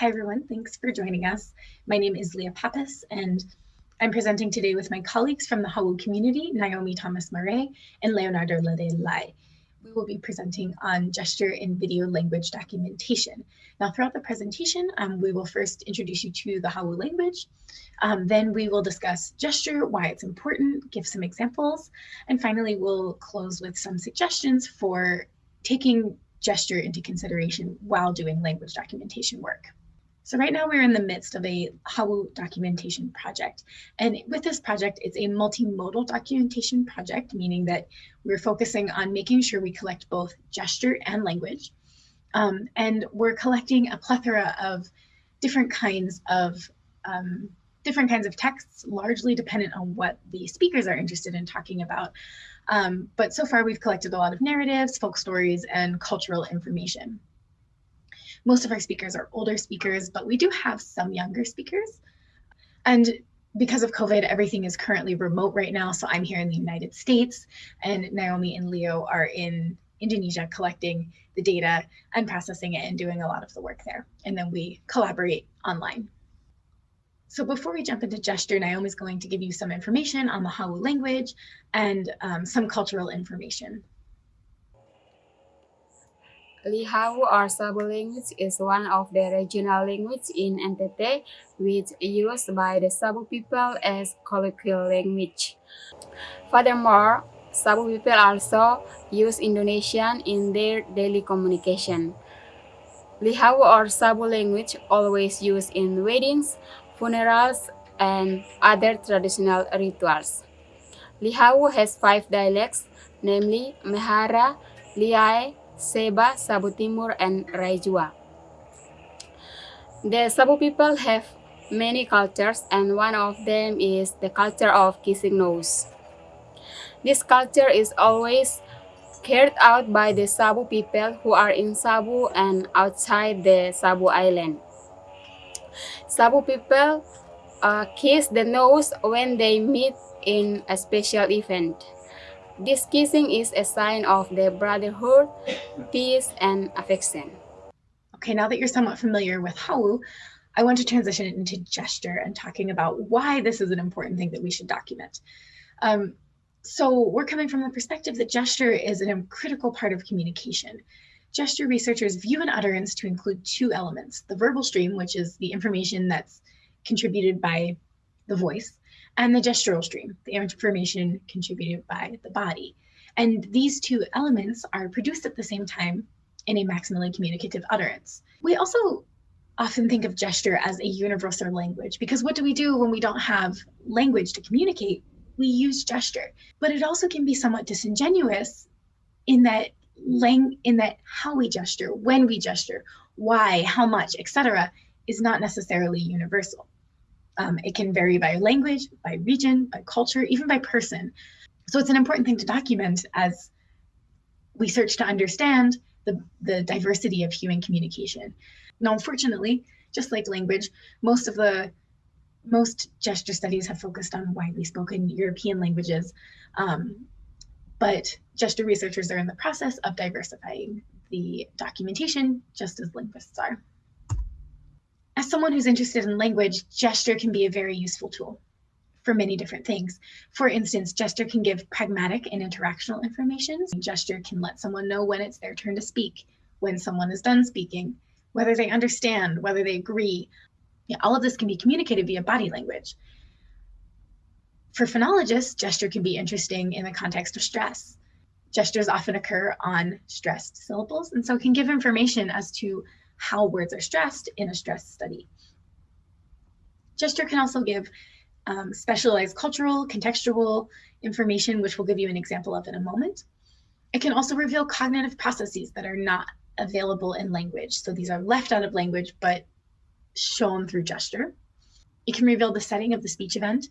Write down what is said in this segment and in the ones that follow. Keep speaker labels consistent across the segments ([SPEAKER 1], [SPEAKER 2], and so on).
[SPEAKER 1] Hi, everyone. Thanks for joining us. My name is Leah Pappas, and I'm presenting today with my colleagues from the Hawu community, Naomi Thomas Murray and Leonardo Lade Lai. We will be presenting on gesture in video language documentation. Now, throughout the presentation, um, we will first introduce you to the Hawu language. Um, then we will discuss gesture, why it's important, give some examples, and finally, we'll close with some suggestions for taking gesture into consideration while doing language documentation work. So right now we're in the midst of a Hawu documentation project. And with this project, it's a multimodal documentation project, meaning that we're focusing on making sure we collect both gesture and language. Um, and we're collecting a plethora of different kinds of um, different kinds of texts, largely dependent on what the speakers are interested in talking about. Um, but so far we've collected a lot of narratives, folk stories, and cultural information. Most of our speakers are older speakers, but we do have some younger speakers. And because of COVID, everything is currently remote right now. So I'm here in the United States and Naomi and Leo are in Indonesia collecting the data and processing it and doing a lot of the work there. And then we collaborate online. So before we jump into gesture, Naomi is going to give you some information on the Hawu language and um, some cultural information.
[SPEAKER 2] Lihawu or Sabu language is one of the regional languages in NTT, which is used by the Sabu people as colloquial language. Furthermore, Sabu people also use Indonesian in their daily communication. Lihau or Sabu language always used in weddings, funerals, and other traditional rituals. Lihau has five dialects, namely Mehara, Liai, Seba, Sabu Timur, and Raijua. The Sabu people have many cultures and one of them is the culture of kissing nose. This culture is always carried out by the Sabu people who are in Sabu and outside the Sabu island. Sabu people uh, kiss the nose when they meet in a special event. This kissing is a sign of the brotherhood, peace, and affection.
[SPEAKER 1] Okay, now that you're somewhat familiar with Hawu, I want to transition into gesture and talking about why this is an important thing that we should document. Um, so we're coming from the perspective that gesture is a critical part of communication. Gesture researchers view an utterance to include two elements, the verbal stream, which is the information that's contributed by the voice, and the gestural stream, the information contributed by the body. And these two elements are produced at the same time in a maximally communicative utterance. We also often think of gesture as a universal language because what do we do when we don't have language to communicate? We use gesture, but it also can be somewhat disingenuous in that lang in that how we gesture, when we gesture, why, how much, etc., is not necessarily universal. Um, it can vary by language, by region, by culture, even by person. So it's an important thing to document as we search to understand the, the diversity of human communication. Now, unfortunately, just like language, most of the most gesture studies have focused on widely spoken European languages, um, but gesture researchers are in the process of diversifying the documentation, just as linguists are as someone who's interested in language, gesture can be a very useful tool for many different things. For instance, gesture can give pragmatic and interactional information. Gesture can let someone know when it's their turn to speak, when someone is done speaking, whether they understand, whether they agree. All of this can be communicated via body language. For phonologists, gesture can be interesting in the context of stress. Gestures often occur on stressed syllables, and so can give information as to how words are stressed in a stress study. Gesture can also give um, specialized cultural, contextual information, which we'll give you an example of in a moment. It can also reveal cognitive processes that are not available in language. So these are left out of language, but shown through gesture. It can reveal the setting of the speech event.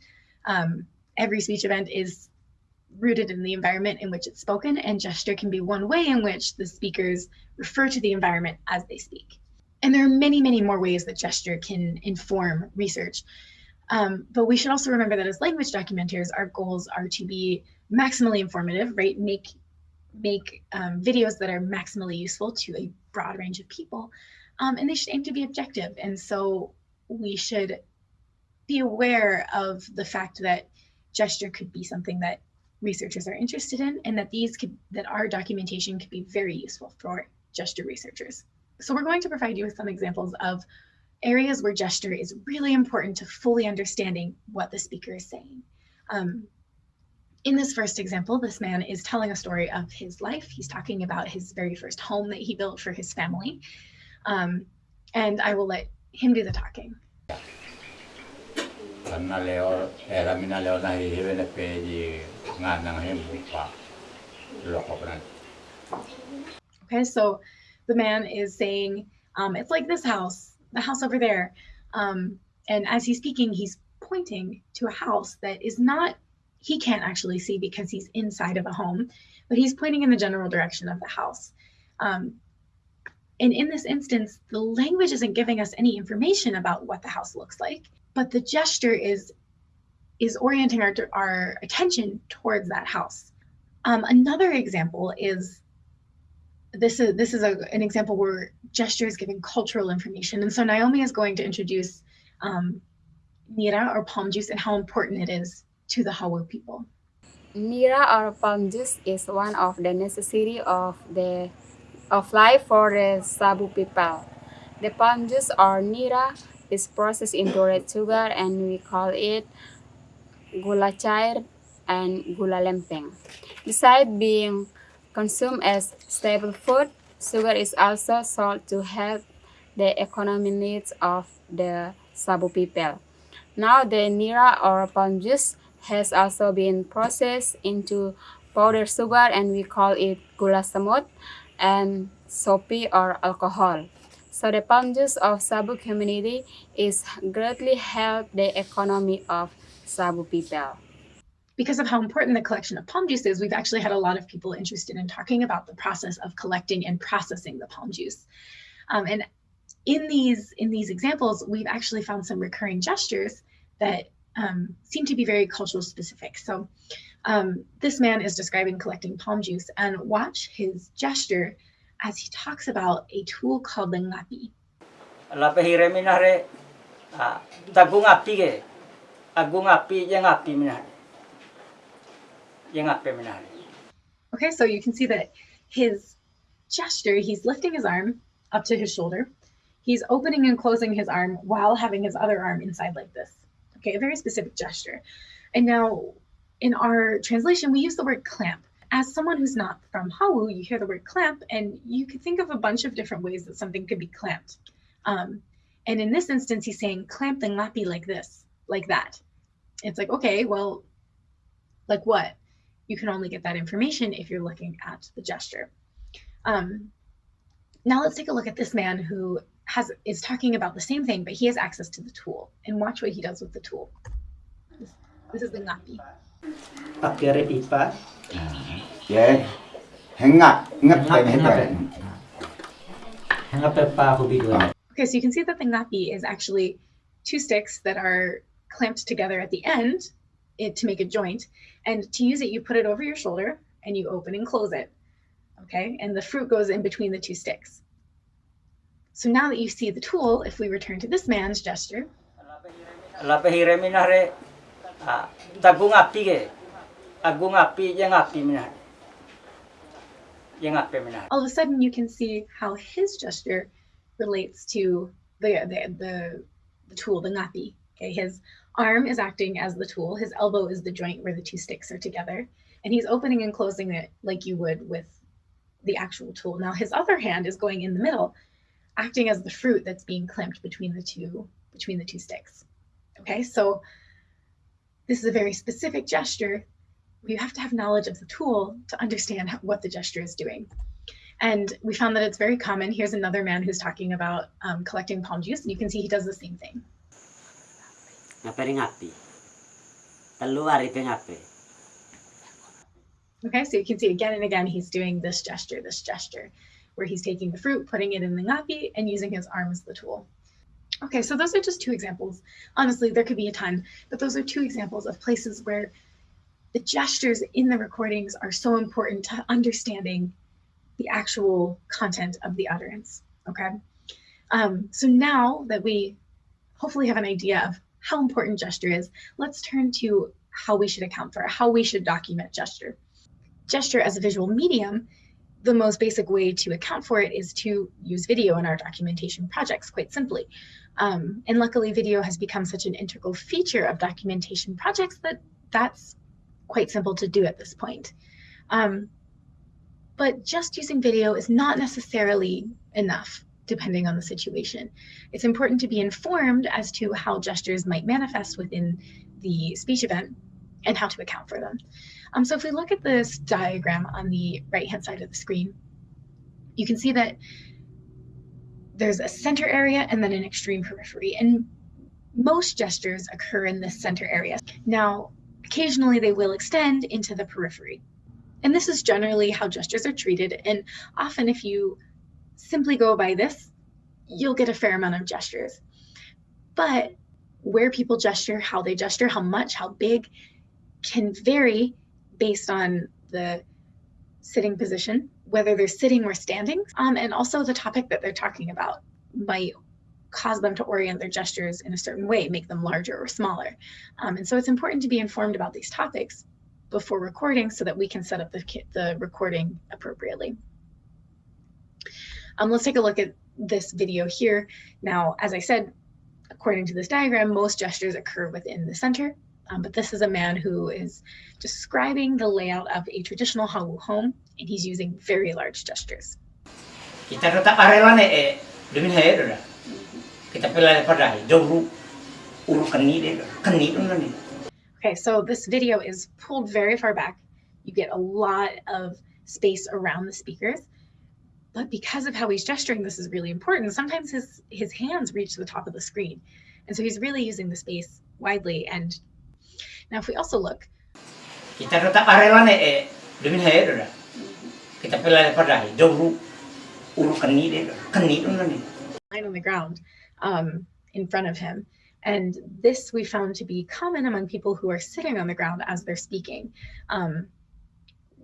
[SPEAKER 1] Um, every speech event is rooted in the environment in which it's spoken, and gesture can be one way in which the speakers refer to the environment as they speak. And there are many, many more ways that gesture can inform research. Um, but we should also remember that as language documenters, our goals are to be maximally informative, right? Make make um, videos that are maximally useful to a broad range of people, um, and they should aim to be objective. And so we should be aware of the fact that gesture could be something that researchers are interested in and that these could that our documentation could be very useful for gesture researchers. So we're going to provide you with some examples of areas where gesture is really important to fully understanding what the speaker is saying. Um, in this first example, this man is telling a story of his life. He's talking about his very first home that he built for his family. Um, and I will let him do the talking. Okay, so the man is saying, um, it's like this house, the house over there. Um, and as he's speaking, he's pointing to a house that is not, he can't actually see because he's inside of a home, but he's pointing in the general direction of the house. Um, and in this instance, the language isn't giving us any information about what the house looks like, but the gesture is is orienting our, our attention towards that house. Um, another example is this is this is a, an example where gesture is giving cultural information. And so Naomi is going to introduce um, Nira or palm juice and how important it is to the Hawu people.
[SPEAKER 2] Nira or palm juice is one of the necessity of the of life for the Sabu people. The palm juice or nira is processed into red sugar and we call it gula cair and gula lempeng. Besides being consumed as staple food, sugar is also sold to help the economic needs of the Sabu people. Now the nira or palm juice has also been processed into powdered sugar and we call it gula semut and sopi or alcohol. So the palm juice of Sabu community is greatly help the economy of Sabu people.
[SPEAKER 1] Because of how important the collection of palm juice is, we've actually had a lot of people interested in talking about the process of collecting and processing the palm juice. Um, and in these in these examples, we've actually found some recurring gestures that um, seem to be very cultural specific. So um, this man is describing collecting palm juice and watch his gesture as he talks about a tool called the ngapi.
[SPEAKER 3] Lapahire api agung api api
[SPEAKER 1] Okay, so you can see that his gesture, he's lifting his arm up to his shoulder. He's opening and closing his arm while having his other arm inside like this. Okay, a very specific gesture. And now in our translation, we use the word clamp. As someone who's not from Hawu, you hear the word clamp and you could think of a bunch of different ways that something could be clamped. Um, and in this instance, he's saying clamp the ngapi like this, like that. It's like, okay, well, like what? You can only get that information if you're looking at the gesture. Um, now let's take a look at this man who has is talking about the same thing, but he has access to the tool. And watch what he does with the tool. This, this is the ngapi.
[SPEAKER 3] Pakai pipa.
[SPEAKER 4] Ye hengap ngap pe ne pe.
[SPEAKER 3] Hangap pa.
[SPEAKER 1] Okay, so you can see that the ngapi is actually two sticks that are clamped together at the end it, to make a joint. And to use it, you put it over your shoulder and you open and close it. Okay, and the fruit goes in between the two sticks. So now that you see the tool, if we return to this man's gesture, all of a sudden you can see how his gesture relates to the the the, the tool, the ngapi. Okay, his arm is acting as the tool, his elbow is the joint where the two sticks are together, and he's opening and closing it like you would with the actual tool. Now his other hand is going in the middle, acting as the fruit that's being clamped between the two between the two sticks. Okay, so this is a very specific gesture. You have to have knowledge of the tool to understand what the gesture is doing. And we found that it's very common. Here's another man who's talking about um, collecting palm juice, and you can see he does the same thing.
[SPEAKER 5] Ngapere ngapi. Telu ari pe ngape.
[SPEAKER 1] Okay, so you can see again and again he's doing this gesture, this gesture, where he's taking the fruit, putting it in the ngapi, and using his arm as the tool. Okay, so those are just two examples. Honestly, there could be a ton, but those are two examples of places where the gestures in the recordings are so important to understanding the actual content of the utterance. Okay. Um, so now that we hopefully have an idea of how important gesture is, let's turn to how we should account for it, how we should document gesture. Gesture as a visual medium, the most basic way to account for it is to use video in our documentation projects, quite simply. Um, and luckily, video has become such an integral feature of documentation projects that that's quite simple to do at this point. Um, but just using video is not necessarily enough depending on the situation. It's important to be informed as to how gestures might manifest within the speech event and how to account for them. Um, so if we look at this diagram on the right-hand side of the screen, you can see that there's a center area and then an extreme periphery. And most gestures occur in this center area. Now, occasionally they will extend into the periphery. And this is generally how gestures are treated. And often if you simply go by this, you'll get a fair amount of gestures. But where people gesture, how they gesture, how much, how big can vary based on the sitting position, whether they're sitting or standing, um, and also the topic that they're talking about might cause them to orient their gestures in a certain way, make them larger or smaller. Um, and so it's important to be informed about these topics before recording so that we can set up the, the recording appropriately. Um, let's take a look at this video here. Now, as I said, according to this diagram, most gestures occur within the center, um, but this is a man who is describing the layout of a traditional Hawu home, and he's using very large gestures.
[SPEAKER 3] Kita rata arelane e demin he Kita pelale padai jauh uru kani de ni.
[SPEAKER 1] Okay, so this video is pulled very far back. You get a lot of space around the speakers. But because of how he's gesturing, this is really important. Sometimes his, his hands reach the top of the screen. And so he's really using the space widely. And now if we also look.
[SPEAKER 3] Kita Kita.
[SPEAKER 1] Line on the ground um, in front of him. And this we found to be common among people who are sitting on the ground as they're speaking. Um,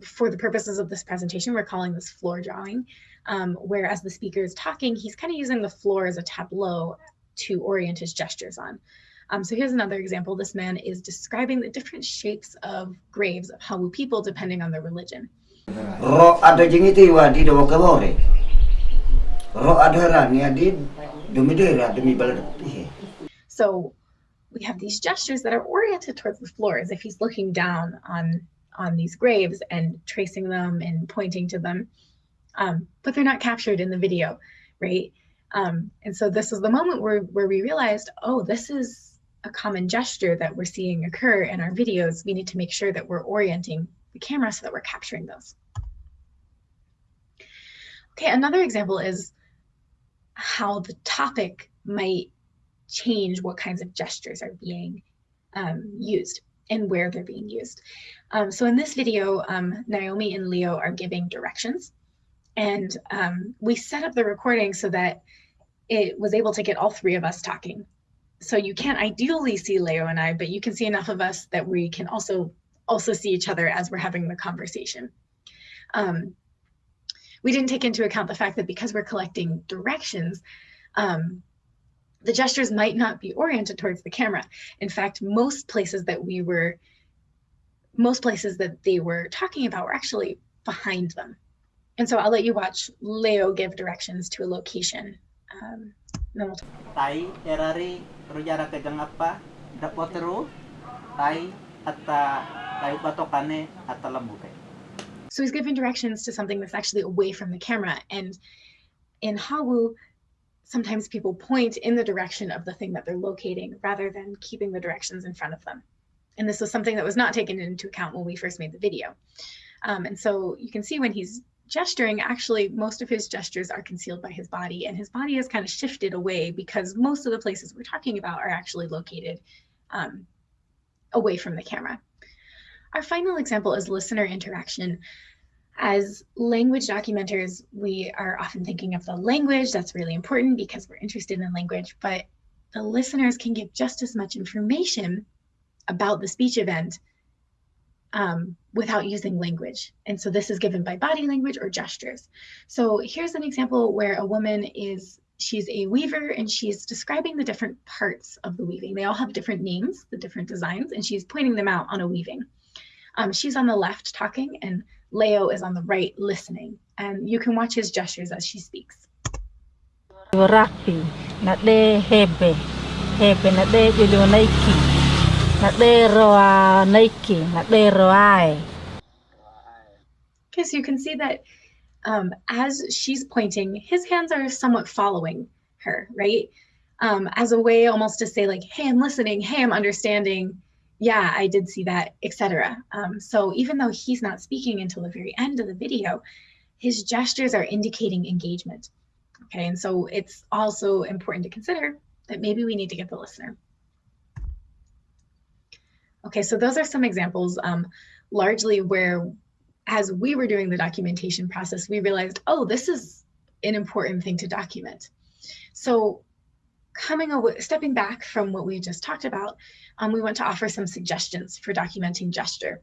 [SPEAKER 1] for the purposes of this presentation, we're calling this floor drawing, um, whereas the speaker is talking, he's kind of using the floor as a tableau to orient his gestures on. Um, so here's another example. This man is describing the different shapes of graves of Hawu people depending on their religion.
[SPEAKER 6] Ro ada jingiti wadi do kabore. Ro ada ni adid demi dera demi balad.
[SPEAKER 1] So we have these gestures that are oriented towards the floor as if he's looking down on on these graves and tracing them and pointing to them. Um, but they're not captured in the video, right? Um, and so this is the moment where, where we realized, oh, this is a common gesture that we're seeing occur in our videos. We need to make sure that we're orienting the camera so that we're capturing those. Okay, another example is how the topic might change what kinds of gestures are being um, used and where they're being used. Um, so in this video, um, Naomi and Leo are giving directions and um, we set up the recording so that it was able to get all three of us talking. So you can't ideally see Leo and I, but you can see enough of us that we can also also see each other as we're having the conversation. Um, we didn't take into account the fact that because we're collecting directions, um, the gestures might not be oriented towards the camera. In fact, most places that we were, most places that they were talking about were actually behind them. And so I'll let you watch Leo give directions to a location. Um, then we'll
[SPEAKER 7] Tai erari rujara kegang apa tai atta tai batokane atta lambuke.
[SPEAKER 1] So he's giving directions to something that's actually away from the camera. And in Hawu, sometimes people point in the direction of the thing that they're locating rather than keeping the directions in front of them. And this was something that was not taken into account when we first made the video. Um, and so you can see when he's gesturing, actually, most of his gestures are concealed by his body, and his body has kind of shifted away because most of the places we're talking about are actually located um, away from the camera. Our final example is listener interaction. As language documenters, we are often thinking of the language. That's really important because we're interested in language, but the listeners can give just as much information about the speech event um, without using language. And so this is given by body language or gestures. So here's an example where a woman is, she's a weaver and she's describing the different parts of the weaving. They all have different names, the different designs, and she's pointing them out on a weaving. Um, she's on the left talking and Leo is on the right listening. And you can watch his gestures as she speaks.
[SPEAKER 8] hebe hebe
[SPEAKER 1] Okay, so you can see that um, as she's pointing, his hands are somewhat following her, right? Um, as a way almost to say like, hey, I'm listening, hey, I'm understanding, yeah, I did see that, etc. Um, so even though he's not speaking until the very end of the video, his gestures are indicating engagement. Okay, and so it's also important to consider that maybe we need to get the listener. Okay, so those are some examples, um, largely where as we were doing the documentation process, we realized, oh, this is an important thing to document. So coming away, stepping back from what we just talked about, um, we want to offer some suggestions for documenting gesture.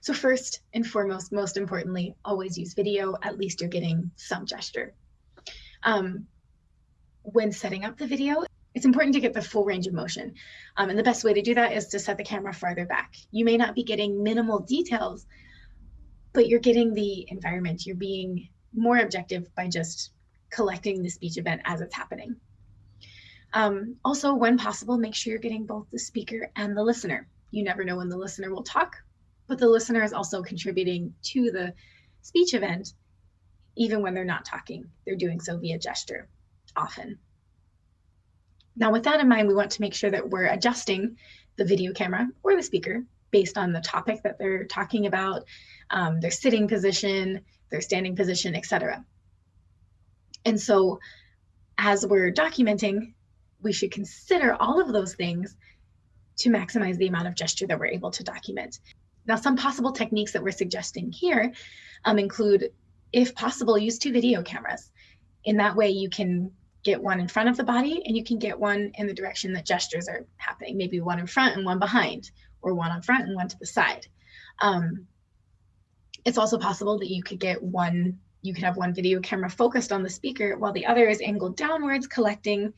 [SPEAKER 1] So first and foremost, most importantly, always use video, at least you're getting some gesture. Um, when setting up the video, it's important to get the full range of motion. Um, and the best way to do that is to set the camera farther back. You may not be getting minimal details, but you're getting the environment. You're being more objective by just collecting the speech event as it's happening. Um, also, when possible, make sure you're getting both the speaker and the listener. You never know when the listener will talk, but the listener is also contributing to the speech event, even when they're not talking. They're doing so via gesture often. Now, with that in mind, we want to make sure that we're adjusting the video camera or the speaker based on the topic that they're talking about, um, their sitting position, their standing position, etc. And so as we're documenting, we should consider all of those things to maximize the amount of gesture that we're able to document. Now, some possible techniques that we're suggesting here um, include, if possible, use two video cameras. In that way, you can get one in front of the body and you can get one in the direction that gestures are happening, maybe one in front and one behind, or one on front and one to the side. Um, it's also possible that you could get one, you could have one video camera focused on the speaker while the other is angled downwards collecting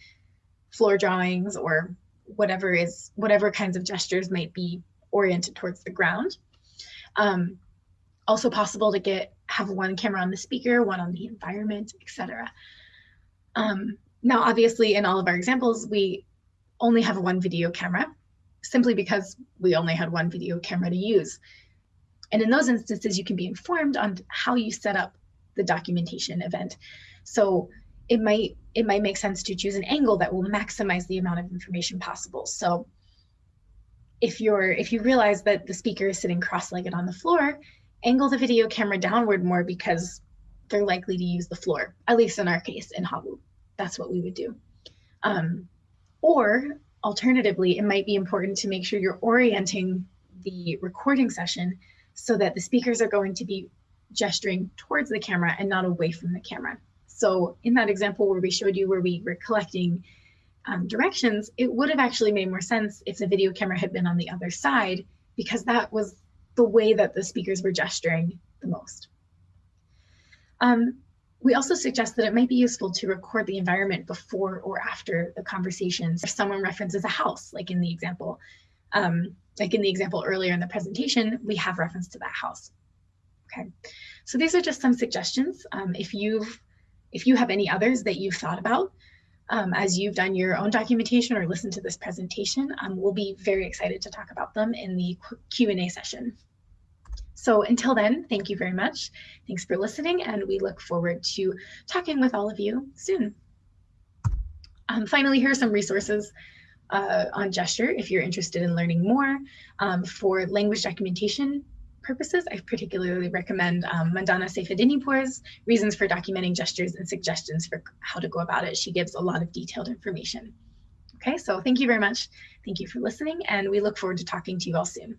[SPEAKER 1] floor drawings or whatever is, whatever kinds of gestures might be oriented towards the ground. Um, also possible to get, have one camera on the speaker, one on the environment, etc. Um, now, obviously, in all of our examples, we only have one video camera simply because we only had one video camera to use. And in those instances, you can be informed on how you set up the documentation event. So it might it might make sense to choose an angle that will maximize the amount of information possible. So if you're if you realize that the speaker is sitting cross-legged on the floor, angle the video camera downward more because they're likely to use the floor, at least in our case in Hawu. That's what we would do. Um, or alternatively, it might be important to make sure you're orienting the recording session so that the speakers are going to be gesturing towards the camera and not away from the camera. So in that example where we showed you where we were collecting um, directions, it would have actually made more sense if the video camera had been on the other side because that was the way that the speakers were gesturing the most. Um, we also suggest that it might be useful to record the environment before or after the conversations. If someone references a house, like in the example, um, like in the example earlier in the presentation, we have reference to that house. Okay, so these are just some suggestions. Um, if you've if you have any others that you've thought about um, as you've done your own documentation or listened to this presentation, um, we'll be very excited to talk about them in the Q&A session. So until then, thank you very much. Thanks for listening, and we look forward to talking with all of you soon. Um, finally, here are some resources uh, on gesture if you're interested in learning more. Um, for language documentation purposes, I particularly recommend um, Mandana Seyfeddinipur's Reasons for Documenting Gestures and Suggestions for How to Go About It. She gives a lot of detailed information. Okay, so thank you very much. Thank you for listening, and we look forward to talking to you all soon.